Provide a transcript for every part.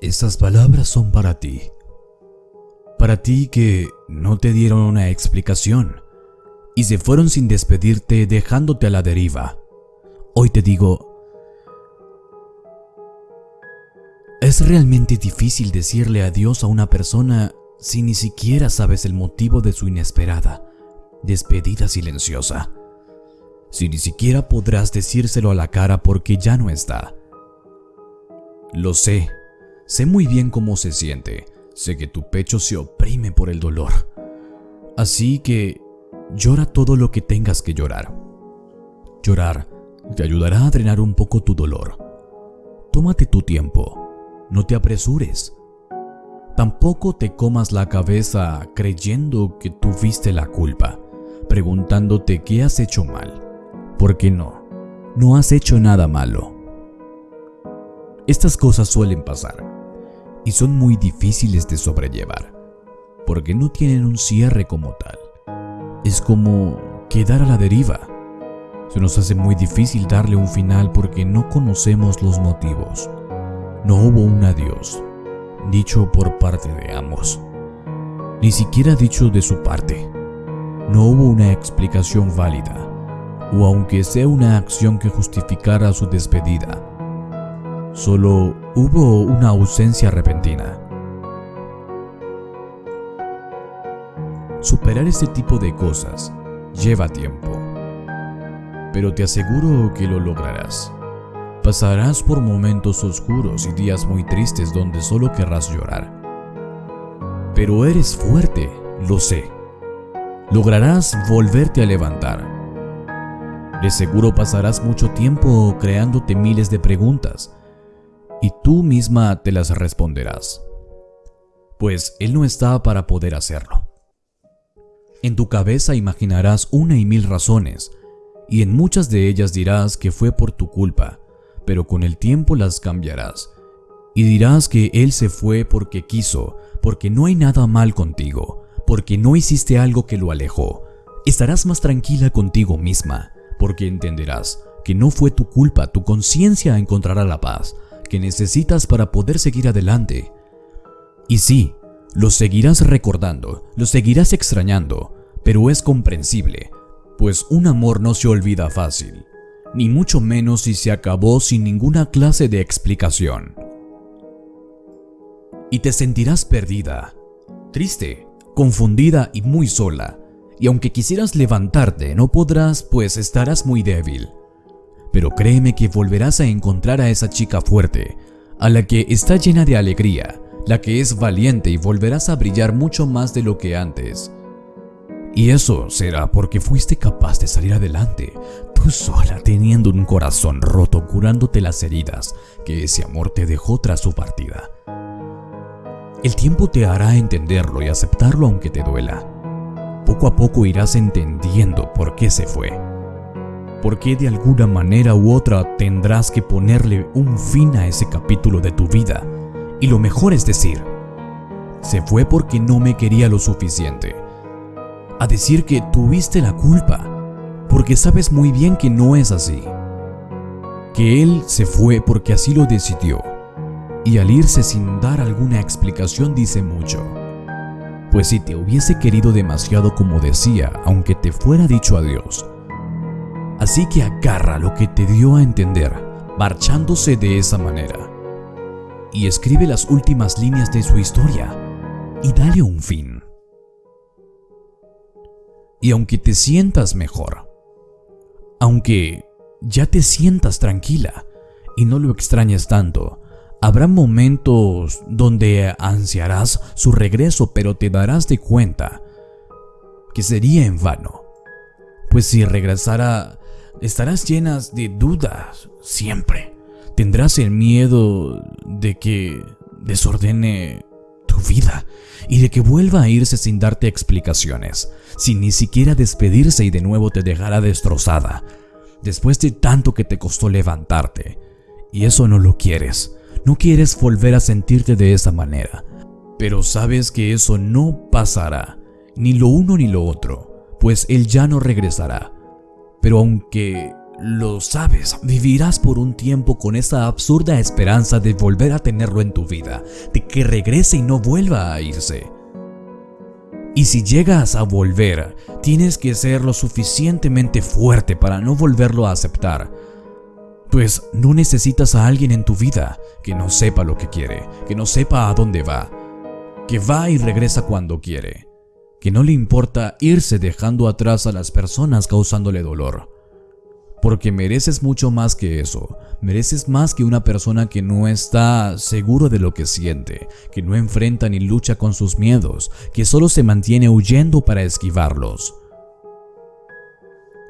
Estas palabras son para ti. Para ti que no te dieron una explicación y se fueron sin despedirte dejándote a la deriva. Hoy te digo, es realmente difícil decirle adiós a una persona si ni siquiera sabes el motivo de su inesperada despedida silenciosa. Si ni siquiera podrás decírselo a la cara porque ya no está. Lo sé, sé muy bien cómo se siente, sé que tu pecho se oprime por el dolor. Así que llora todo lo que tengas que llorar. Llorar te ayudará a drenar un poco tu dolor. Tómate tu tiempo, no te apresures. Tampoco te comas la cabeza creyendo que tuviste la culpa, preguntándote qué has hecho mal. Porque no, no has hecho nada malo. Estas cosas suelen pasar y son muy difíciles de sobrellevar, porque no tienen un cierre como tal. Es como quedar a la deriva. Se nos hace muy difícil darle un final porque no conocemos los motivos. No hubo un adiós, dicho por parte de ambos. Ni siquiera dicho de su parte. No hubo una explicación válida, o aunque sea una acción que justificara su despedida. Solo hubo una ausencia repentina. Superar este tipo de cosas lleva tiempo, pero te aseguro que lo lograrás. Pasarás por momentos oscuros y días muy tristes donde solo querrás llorar. Pero eres fuerte, lo sé. Lograrás volverte a levantar. De seguro pasarás mucho tiempo creándote miles de preguntas y tú misma te las responderás. Pues Él no está para poder hacerlo. En tu cabeza imaginarás una y mil razones, y en muchas de ellas dirás que fue por tu culpa, pero con el tiempo las cambiarás. Y dirás que Él se fue porque quiso, porque no hay nada mal contigo, porque no hiciste algo que lo alejó. Estarás más tranquila contigo misma, porque entenderás que no fue tu culpa, tu conciencia encontrará la paz que necesitas para poder seguir adelante. Y sí, lo seguirás recordando, lo seguirás extrañando, pero es comprensible, pues un amor no se olvida fácil ni mucho menos si se acabó sin ninguna clase de explicación. Y te sentirás perdida, triste, confundida y muy sola, y aunque quisieras levantarte no podrás pues estarás muy débil. Pero créeme que volverás a encontrar a esa chica fuerte, a la que está llena de alegría, la que es valiente y volverás a brillar mucho más de lo que antes. Y eso será porque fuiste capaz de salir adelante, tú sola teniendo un corazón roto curándote las heridas que ese amor te dejó tras su partida. El tiempo te hará entenderlo y aceptarlo aunque te duela. Poco a poco irás entendiendo por qué se fue. Por qué de alguna manera u otra tendrás que ponerle un fin a ese capítulo de tu vida. Y lo mejor es decir, se fue porque no me quería lo suficiente a decir que tuviste la culpa, porque sabes muy bien que no es así. Que él se fue porque así lo decidió, y al irse sin dar alguna explicación dice mucho. Pues si te hubiese querido demasiado como decía, aunque te fuera dicho adiós. Así que agarra lo que te dio a entender, marchándose de esa manera. Y escribe las últimas líneas de su historia, y dale un fin. Y aunque te sientas mejor, aunque ya te sientas tranquila y no lo extrañes tanto, habrá momentos donde ansiarás su regreso pero te darás de cuenta que sería en vano. Pues si regresara, estarás llenas de dudas siempre. Tendrás el miedo de que desordene tu vida y de que vuelva a irse sin darte explicaciones, sin ni siquiera despedirse y de nuevo te dejará destrozada, después de tanto que te costó levantarte. Y eso no lo quieres, no quieres volver a sentirte de esa manera, pero sabes que eso no pasará, ni lo uno ni lo otro, pues él ya no regresará. Pero aunque lo sabes, vivirás por un tiempo con esa absurda esperanza de volver a tenerlo en tu vida, de que regrese y no vuelva a irse. Y si llegas a volver, tienes que ser lo suficientemente fuerte para no volverlo a aceptar. Pues no necesitas a alguien en tu vida que no sepa lo que quiere, que no sepa a dónde va, que va y regresa cuando quiere, que no le importa irse dejando atrás a las personas causándole dolor. Porque mereces mucho más que eso, mereces más que una persona que no está seguro de lo que siente, que no enfrenta ni lucha con sus miedos, que solo se mantiene huyendo para esquivarlos.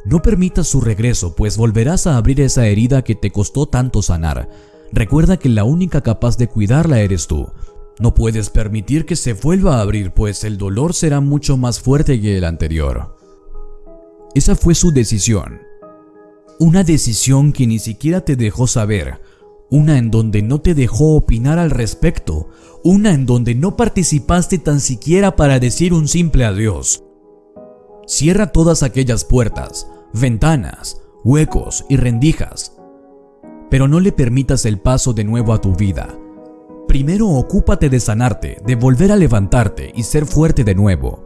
No permitas su regreso, pues volverás a abrir esa herida que te costó tanto sanar. Recuerda que la única capaz de cuidarla eres tú. No puedes permitir que se vuelva a abrir, pues el dolor será mucho más fuerte que el anterior. Esa fue su decisión. Una decisión que ni siquiera te dejó saber. Una en donde no te dejó opinar al respecto. Una en donde no participaste tan siquiera para decir un simple adiós. Cierra todas aquellas puertas, ventanas, huecos y rendijas. Pero no le permitas el paso de nuevo a tu vida. Primero ocúpate de sanarte, de volver a levantarte y ser fuerte de nuevo.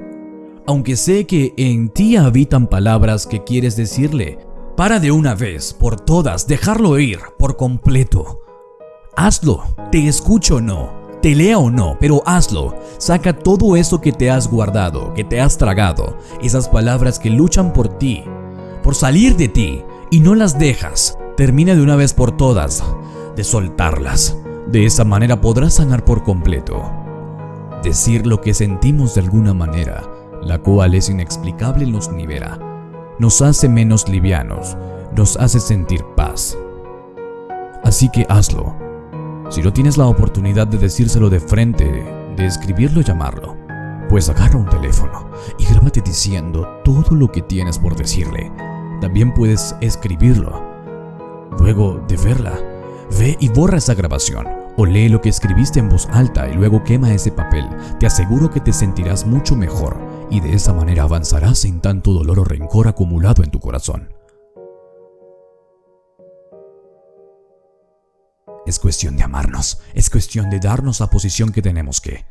Aunque sé que en ti habitan palabras que quieres decirle, para de una vez, por todas, dejarlo ir, por completo. Hazlo, te escucho o no, te lea o no, pero hazlo. Saca todo eso que te has guardado, que te has tragado, esas palabras que luchan por ti, por salir de ti, y no las dejas. Termina de una vez por todas de soltarlas. De esa manera podrás sanar por completo. Decir lo que sentimos de alguna manera, la cual es inexplicable, nos libera. Nos hace menos livianos, nos hace sentir paz. Así que hazlo. Si no tienes la oportunidad de decírselo de frente, de escribirlo y llamarlo, pues agarra un teléfono y grábate diciendo todo lo que tienes por decirle. También puedes escribirlo. Luego de verla, ve y borra esa grabación o lee lo que escribiste en voz alta y luego quema ese papel. Te aseguro que te sentirás mucho mejor y de esa manera avanzarás sin tanto dolor o rencor acumulado en tu corazón. Es cuestión de amarnos, es cuestión de darnos la posición que tenemos que.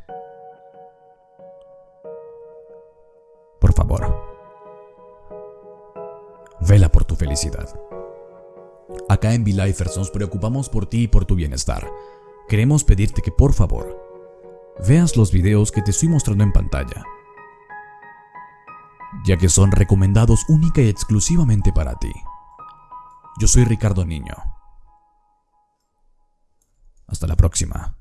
Acá en V-Lifers nos preocupamos por ti y por tu bienestar. Queremos pedirte que por favor, veas los videos que te estoy mostrando en pantalla, ya que son recomendados única y exclusivamente para ti. Yo soy Ricardo Niño. Hasta la próxima.